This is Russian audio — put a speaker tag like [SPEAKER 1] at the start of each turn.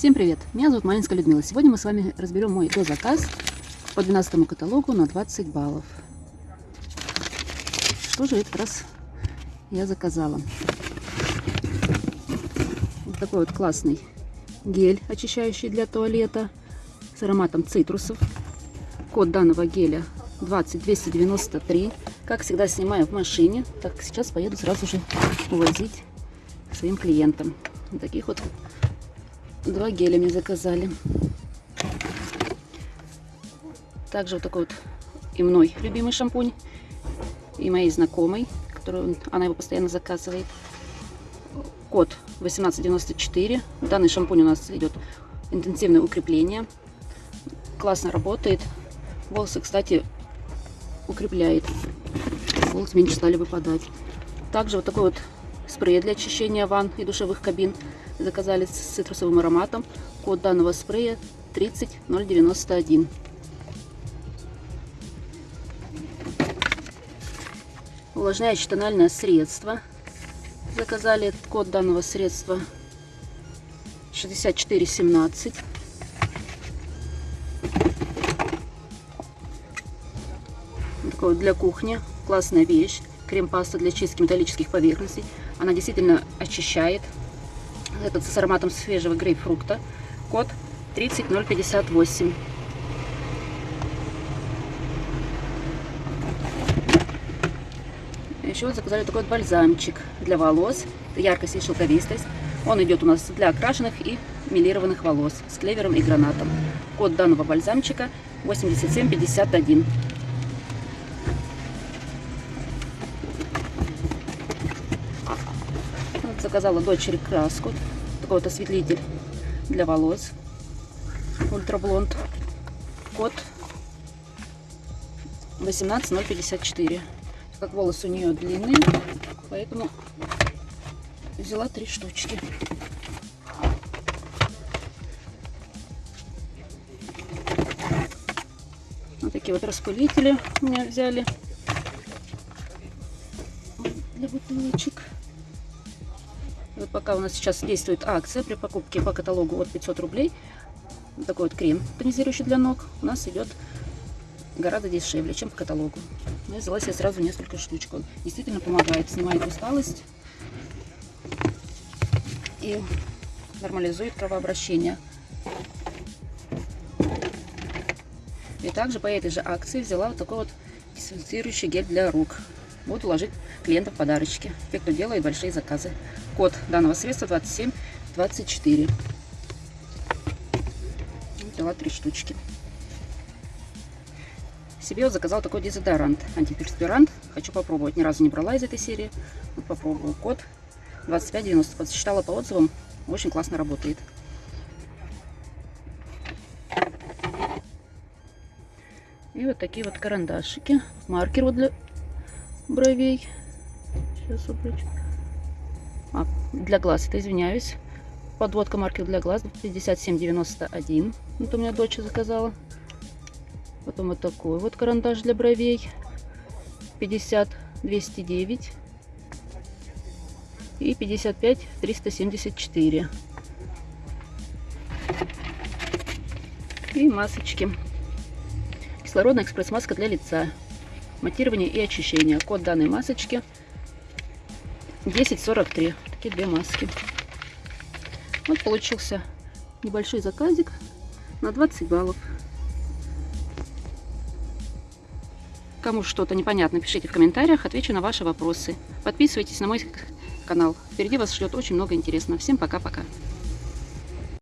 [SPEAKER 1] Всем привет! Меня зовут Малинская Людмила. Сегодня мы с вами разберем мой дозаказ по 12 каталогу на 20 баллов. Что же этот раз я заказала? Вот такой вот классный гель, очищающий для туалета с ароматом цитрусов. Код данного геля 20293. Как всегда, снимаю в машине. Так, сейчас поеду сразу же увозить своим клиентам. Таких вот Два геля мне заказали. Также вот такой вот и мной любимый шампунь. И моей знакомой, которую она его постоянно заказывает. Код 1894. Данный шампунь у нас идет интенсивное укрепление. Классно работает. Волосы, кстати, укрепляет. Волосы меньше стали выпадать. Также вот такой вот спрей для очищения ванн и душевых кабин заказали с цитрусовым ароматом. Код данного спрея 30091. Увлажняющее тональное средство. Заказали код данного средства 6417. Такой для кухни. Классная вещь. Крем-паста для чистки металлических поверхностей. Она действительно очищает этот с ароматом свежего грейпфрукта. Код 30058. Еще вот заказали такой вот бальзамчик для волос. Яркость и шелковистость. Он идет у нас для окрашенных и милированных волос с клевером и гранатом. Код данного бальзамчика 8751. Заказала дочери краску. Такой вот осветлитель для волос. Ультраблонд. Код 18054. Как волосы у нее длинные, поэтому взяла три штучки. Вот такие вот распылители у меня взяли для бутылочек. Вот пока у нас сейчас действует акция при покупке по каталогу от 500 рублей. Такой вот крем тонизирующий для ног у нас идет гораздо дешевле, чем по каталогу. Я взяла себе сразу несколько штучек. Он действительно помогает, снимает усталость и нормализует кровообращение. И также по этой же акции взяла вот такой вот дезинфицирующий гель для рук. Буду ложить клиентам подарочки. Те, кто делает большие заказы. Код данного средства 2724. Взяла три штучки. Себе вот заказал такой дезодорант, антиперспирант. Хочу попробовать. Ни разу не брала из этой серии. Вот попробую. Код 2590. Подсчитала по отзывам. Очень классно работает. И вот такие вот карандашики. Маркер вот для бровей. Сейчас убрать. А, для глаз, это извиняюсь. Подводка маркер для глаз 5791. Это у меня дочь заказала. Потом вот такой вот карандаш для бровей. 50-209. И 55-374. И масочки. Кислородная экспресс-маска для лица матирование и очищение. Код данной масочки 1043. Такие две маски. Вот получился небольшой заказик на 20 баллов. Кому что-то непонятно, пишите в комментариях, отвечу на ваши вопросы. Подписывайтесь на мой канал. Впереди вас ждет очень много интересного. Всем пока-пока.